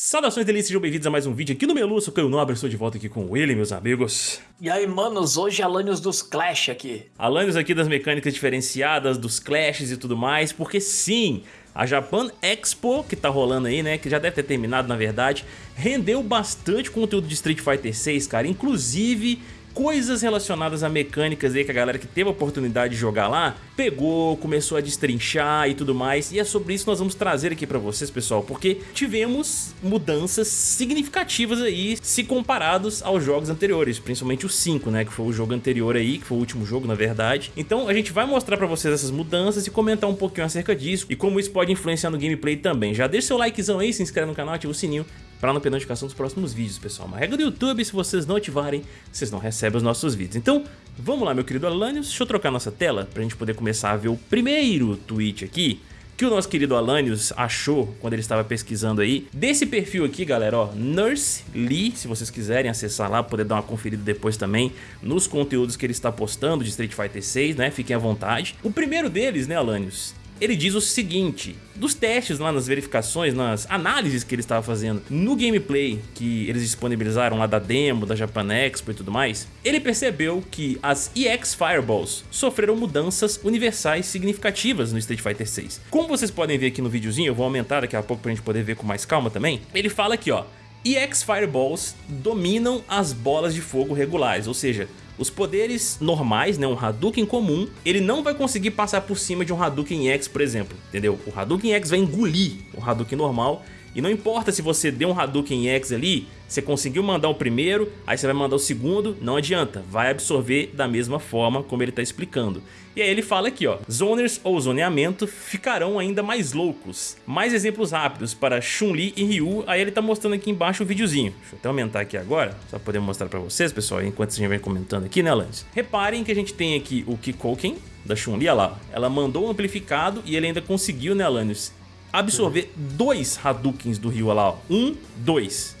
Saudações delícias, sejam bem-vindos a mais um vídeo aqui no Melu, sou Caio Nobre, estou de volta aqui com ele, meus amigos. E aí, manos, hoje é Alanios dos Clash aqui. Alanios aqui das mecânicas diferenciadas, dos Clashes e tudo mais, porque sim, a Japan Expo, que tá rolando aí, né, que já deve ter terminado na verdade, rendeu bastante conteúdo de Street Fighter 6, cara, inclusive coisas relacionadas a mecânicas aí que a galera que teve a oportunidade de jogar lá pegou, começou a destrinchar e tudo mais. E é sobre isso que nós vamos trazer aqui pra vocês, pessoal, porque tivemos mudanças significativas aí se comparados aos jogos anteriores, principalmente o 5, né, que foi o jogo anterior aí, que foi o último jogo, na verdade. Então a gente vai mostrar pra vocês essas mudanças e comentar um pouquinho acerca disso e como isso pode influenciar no gameplay também. Já deixa seu likezão aí, se inscreve no canal, ativa o sininho para não perder notificação dos próximos vídeos, pessoal. Uma regra do YouTube, se vocês não ativarem, vocês não recebem os nossos vídeos. Então, vamos lá, meu querido Alanios, deixa eu trocar nossa tela para a gente poder começar a ver o primeiro tweet aqui que o nosso querido Alanios achou quando ele estava pesquisando aí. Desse perfil aqui, galera, ó, Nurse Lee, se vocês quiserem acessar lá, poder dar uma conferida depois também nos conteúdos que ele está postando de Street Fighter 6, né? Fiquem à vontade. O primeiro deles, né, Alanios, ele diz o seguinte, dos testes lá nas verificações, nas análises que ele estava fazendo no gameplay que eles disponibilizaram lá da demo, da Japan Expo e tudo mais, ele percebeu que as EX Fireballs sofreram mudanças universais significativas no Street Fighter 6. Como vocês podem ver aqui no videozinho, eu vou aumentar daqui a pouco pra gente poder ver com mais calma também, ele fala aqui ó, EX Fireballs dominam as bolas de fogo regulares, ou seja, os poderes normais, né, um Hadouken comum, ele não vai conseguir passar por cima de um Hadouken X, por exemplo, entendeu? O Hadouken X vai engolir o Hadouken normal e não importa se você deu um Hadouken X ali, você conseguiu mandar o primeiro, aí você vai mandar o segundo, não adianta, vai absorver da mesma forma como ele está explicando. E aí ele fala aqui, ó, zoners ou zoneamento ficarão ainda mais loucos. Mais exemplos rápidos para Chun-Li e Ryu, aí ele tá mostrando aqui embaixo o videozinho. Deixa eu até aumentar aqui agora, só poder mostrar para vocês, pessoal, enquanto gente vem comentando aqui, né, Lance? Reparem que a gente tem aqui o Kikoken, da Chun-Li, lá, ela mandou um amplificado e ele ainda conseguiu, né, Alanis, absorver dois Hadoukens do Ryu lá, ó. Um, dois.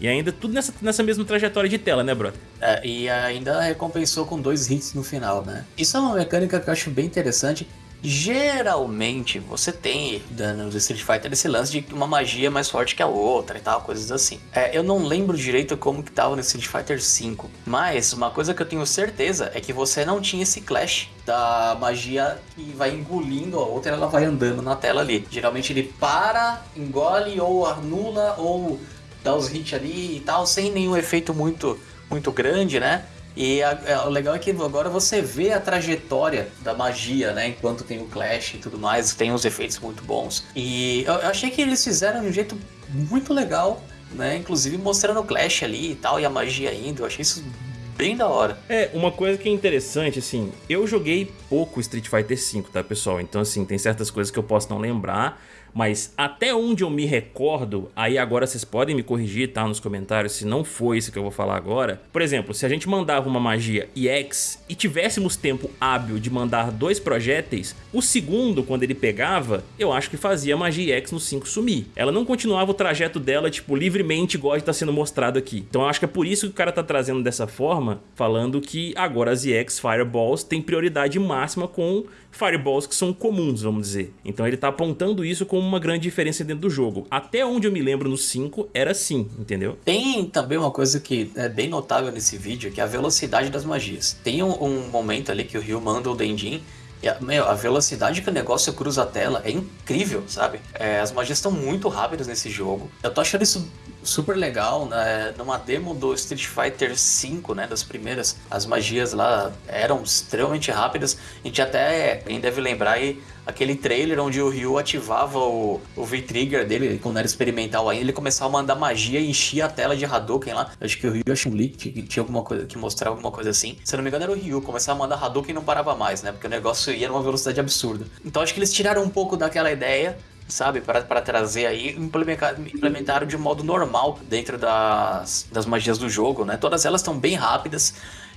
E ainda tudo nessa, nessa mesma trajetória de tela, né, brother? É, e ainda recompensou com dois hits no final, né? Isso é uma mecânica que eu acho bem interessante geralmente você tem no Street Fighter esse lance de uma magia mais forte que a outra e tal, coisas assim. É, eu não lembro direito como que tava no Street Fighter 5, mas uma coisa que eu tenho certeza é que você não tinha esse clash da magia que vai engolindo a outra e ela vai andando na tela ali. Geralmente ele para, engole ou anula ou dá os hits ali e tal, sem nenhum efeito muito, muito grande, né? E a, a, é, o legal é que agora você vê a trajetória da magia, né? Enquanto tem o Clash e tudo mais, tem uns efeitos muito bons. E eu, eu achei que eles fizeram de um jeito muito legal, né? Inclusive mostrando o Clash ali e tal, e a magia indo. Eu achei isso bem da hora. É, uma coisa que é interessante, assim, eu joguei pouco Street Fighter V, tá, pessoal? Então, assim, tem certas coisas que eu posso não lembrar, mas até onde eu me recordo, aí agora vocês podem me corrigir, tá, nos comentários, se não foi isso que eu vou falar agora. Por exemplo, se a gente mandava uma magia EX e tivéssemos tempo hábil de mandar dois projéteis, o segundo, quando ele pegava, eu acho que fazia a magia EX no 5 sumir. Ela não continuava o trajeto dela, tipo, livremente igual está sendo mostrado aqui. Então eu acho que é por isso que o cara tá trazendo dessa forma, falando que agora as EX Fireballs têm prioridade máxima com Fireballs que são comuns, vamos dizer. Então ele tá apontando isso como uma grande diferença dentro do jogo. Até onde eu me lembro no 5 era assim, entendeu? Tem também uma coisa que é bem notável nesse vídeo, que é a velocidade das magias. Tem um, um momento ali que o Ryu manda o Dendin e a, meu, a velocidade que o negócio cruza a tela é incrível, sabe? É, as magias estão muito rápidas nesse jogo. Eu tô achando isso super legal, né? Numa demo do Street Fighter V, né? Das primeiras, as magias lá eram extremamente rápidas. A gente até, quem deve lembrar aí, aquele trailer onde o Ryu ativava o, o V-Trigger dele, quando era experimental ainda, ele começava a mandar magia e enchia a tela de Hadouken lá. Acho que o Ryu e a Chun-Li tinha alguma coisa, que mostrava alguma coisa assim. Se não me engano era o Ryu, começava a mandar Hadouken e não parava mais, né? Porque o negócio ia numa velocidade absurda. Então acho que eles tiraram um pouco daquela ideia sabe, para trazer aí, implementar, implementaram de modo normal dentro das, das magias do jogo, né? Todas elas estão bem rápidas.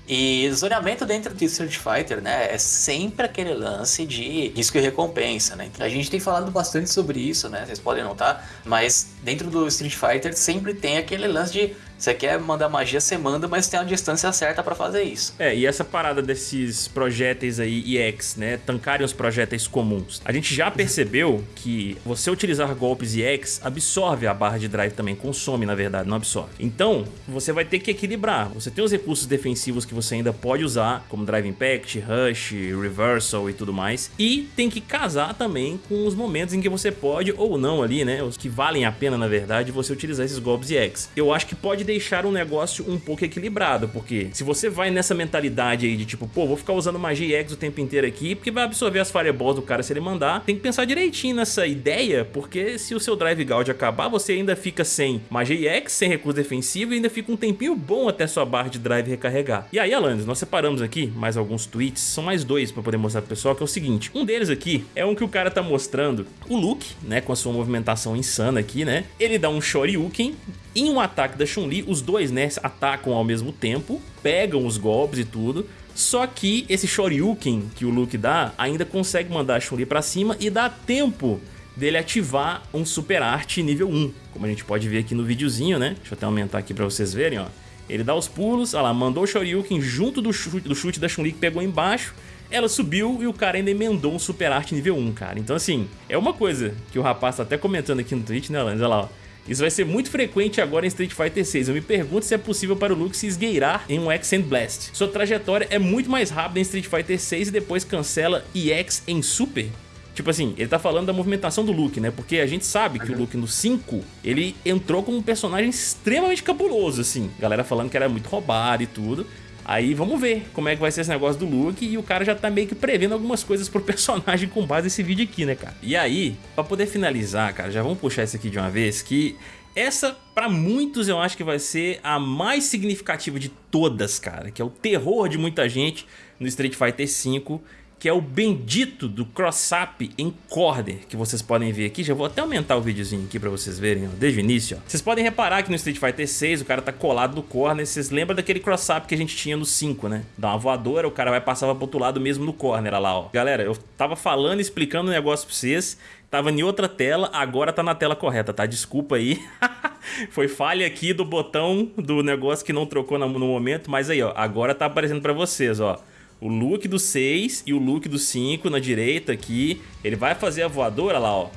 E zoneamento dentro de Street Fighter, né, é sempre aquele lance de risco e recompensa, né? A gente tem falado bastante sobre isso, né? Vocês podem notar, mas dentro do Street Fighter sempre tem aquele lance de Você quer mandar magia, você manda, mas tem uma distância certa para fazer isso. É, e essa parada desses projéteis aí EX, né, tancarem os projéteis comuns. A gente já percebeu que você utilizar golpes EX absorve a barra de drive também, consome na verdade, não absorve. Então, você vai ter que equilibrar. Você tem os recursos defensivos que você ainda pode usar, como Drive Impact, Rush, Reversal e tudo mais, e tem que casar também com os momentos em que você pode ou não ali, né, os que valem a pena na verdade, você utilizar esses golpes EX. Eu acho que pode deixar o negócio um pouco equilibrado, porque se você vai nessa mentalidade aí de tipo, pô, vou ficar usando magia EX o tempo inteiro aqui, porque vai absorver as fireballs do cara se ele mandar, tem que pensar direitinho nessa ideia, porque se o seu Drive Gauge acabar, você ainda fica sem magia EX, sem recurso defensivo e ainda fica um tempinho bom até sua barra de drive recarregar. E aí, Alanis, nós separamos aqui mais alguns tweets, são mais dois pra poder mostrar pro pessoal, que é o seguinte, um deles aqui é um que o cara tá mostrando o Luke, né, com a sua movimentação insana aqui, né, ele dá um Shoryuken em um ataque da Chun-Li, os dois, né, atacam ao mesmo tempo, pegam os golpes e tudo, só que esse Shoryuken que o Luke dá ainda consegue mandar a Chun-Li pra cima e dá tempo dele ativar um Super Art nível 1, como a gente pode ver aqui no videozinho, né? Deixa eu até aumentar aqui pra vocês verem, ó. Ele dá os pulos, olha lá, mandou o Shoryuken junto do chute, do chute da Chun-Li que pegou embaixo, ela subiu e o cara ainda emendou um Super Art nível 1, cara. Então assim, é uma coisa que o rapaz tá até comentando aqui no Twitch, né, Lanz? Olha lá, ó. Isso vai ser muito frequente agora em Street Fighter 6. Eu me pergunto se é possível para o Luke se esgueirar em um X and Blast. Sua trajetória é muito mais rápida em Street Fighter 6 e depois cancela EX em Super. Tipo assim, ele tá falando da movimentação do Luke, né? Porque a gente sabe que o Luke no 5, ele entrou como um personagem extremamente cabuloso, assim. Galera falando que era muito roubado e tudo. Aí vamos ver como é que vai ser esse negócio do Luke e o cara já tá meio que prevendo algumas coisas pro personagem com base nesse vídeo aqui, né, cara? E aí, pra poder finalizar, cara, já vamos puxar isso aqui de uma vez, que essa, pra muitos, eu acho que vai ser a mais significativa de todas, cara, que é o terror de muita gente no Street Fighter V, que é o bendito do cross-up em corner, que vocês podem ver aqui. Já vou até aumentar o videozinho aqui pra vocês verem, ó, desde o início. Ó. Vocês podem reparar que no Street Fighter 6 o cara tá colado no corner. Vocês lembram daquele cross-up que a gente tinha no 5, né? Dá uma voadora, o cara vai passar pro outro lado mesmo no corner, olha lá, ó. Galera, eu tava falando, explicando um negócio pra vocês. Tava em outra tela, agora tá na tela correta, tá? Desculpa aí. Foi falha aqui do botão do negócio que não trocou no momento, mas aí, ó, agora tá aparecendo pra vocês, ó o look do 6 e o look do 5 na direita aqui. Ele vai fazer a voadora lá, ó.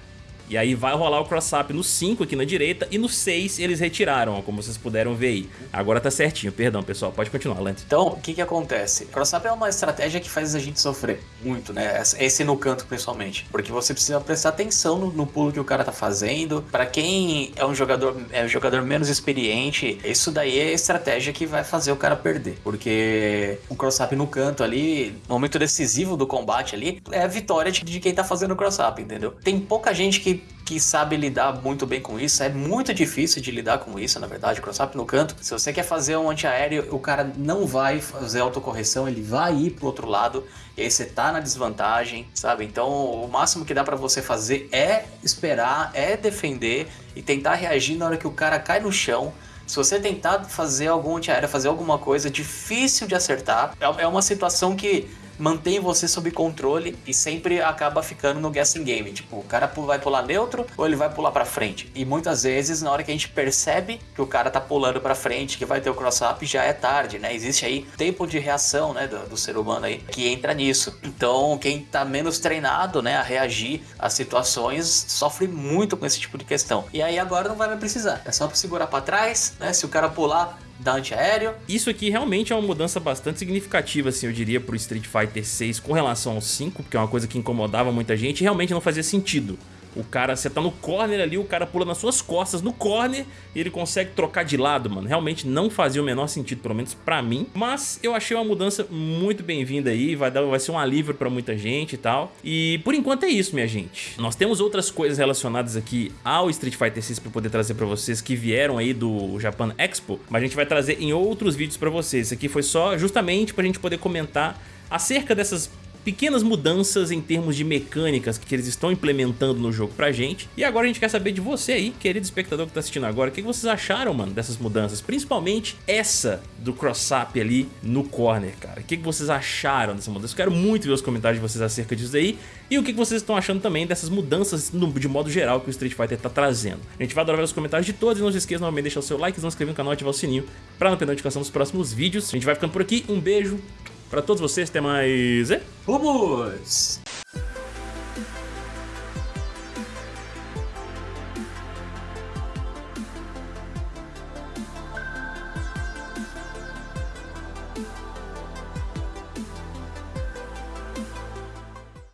E aí vai rolar o cross-up no 5 aqui na direita e no 6 eles retiraram, ó, como vocês puderam ver aí. Agora tá certinho, perdão pessoal, pode continuar, Lance. Então, o que que acontece? Cross-up é uma estratégia que faz a gente sofrer muito, né? Esse no canto principalmente, porque você precisa prestar atenção no, no pulo que o cara tá fazendo. Para quem é um jogador é um jogador menos experiente, isso daí é a estratégia que vai fazer o cara perder, porque o cross-up no canto ali, no momento decisivo do combate ali, é a vitória de, de quem tá fazendo o cross-up, entendeu? Tem pouca gente que que sabe lidar muito bem com isso. É muito difícil de lidar com isso, na verdade, cross-up no canto. Se você quer fazer um antiaéreo, o cara não vai fazer autocorreção, ele vai ir pro outro lado e aí você tá na desvantagem, sabe? Então, o máximo que dá para você fazer é esperar, é defender e tentar reagir na hora que o cara cai no chão. Se você tentar fazer algum antiaéreo, fazer alguma coisa difícil de acertar, é, é uma situação que mantém você sob controle e sempre acaba ficando no guessing game. Tipo, o cara vai pular neutro ou ele vai pular para frente. E muitas vezes, na hora que a gente percebe que o cara tá pulando para frente, que vai ter o cross-up, já é tarde, né? Existe aí tempo de reação, né, do, do, ser humano aí, que entra nisso. Então, quem tá menos treinado, né, a reagir às situações, sofre muito com esse tipo de questão. E aí agora não vai mais precisar. É só segurar para trás, né? Se o cara pular, da antiaéreo. Isso aqui realmente é uma mudança bastante significativa, assim, eu diria, pro Street Fighter 6 com relação ao 5, porque é uma coisa que incomodava muita gente e realmente não fazia sentido. O cara, você tá no corner ali, o cara pula nas suas costas no corner e ele consegue trocar de lado, mano. Realmente não fazia o menor sentido, pelo menos pra mim. Mas eu achei uma mudança muito bem-vinda aí, vai, dar, vai ser um alívio pra muita gente e tal. E por enquanto é isso, minha gente. Nós temos outras coisas relacionadas aqui ao Street Fighter 6 pra poder trazer pra vocês que vieram aí do Japan Expo, mas a gente vai trazer em outros vídeos pra vocês. Isso aqui foi só justamente pra gente poder comentar acerca dessas pequenas mudanças em termos de mecânicas que eles estão implementando no jogo pra gente. E agora a gente quer saber de você aí, querido espectador que tá assistindo agora, o que vocês acharam, mano, dessas mudanças? Principalmente essa do cross-up ali no corner, cara. O que vocês acharam dessa mudança? Eu quero muito ver os comentários de vocês acerca disso aí e o que vocês estão achando também dessas mudanças de modo geral que o Street Fighter tá trazendo. A gente vai adorar ver os comentários de todos e não se esqueça novamente de deixar o seu like, se inscrever no canal e ativar o sininho pra não perder notificação dos próximos vídeos. A gente vai ficando por aqui, um beijo pra todos vocês, até mais... E... Vamos!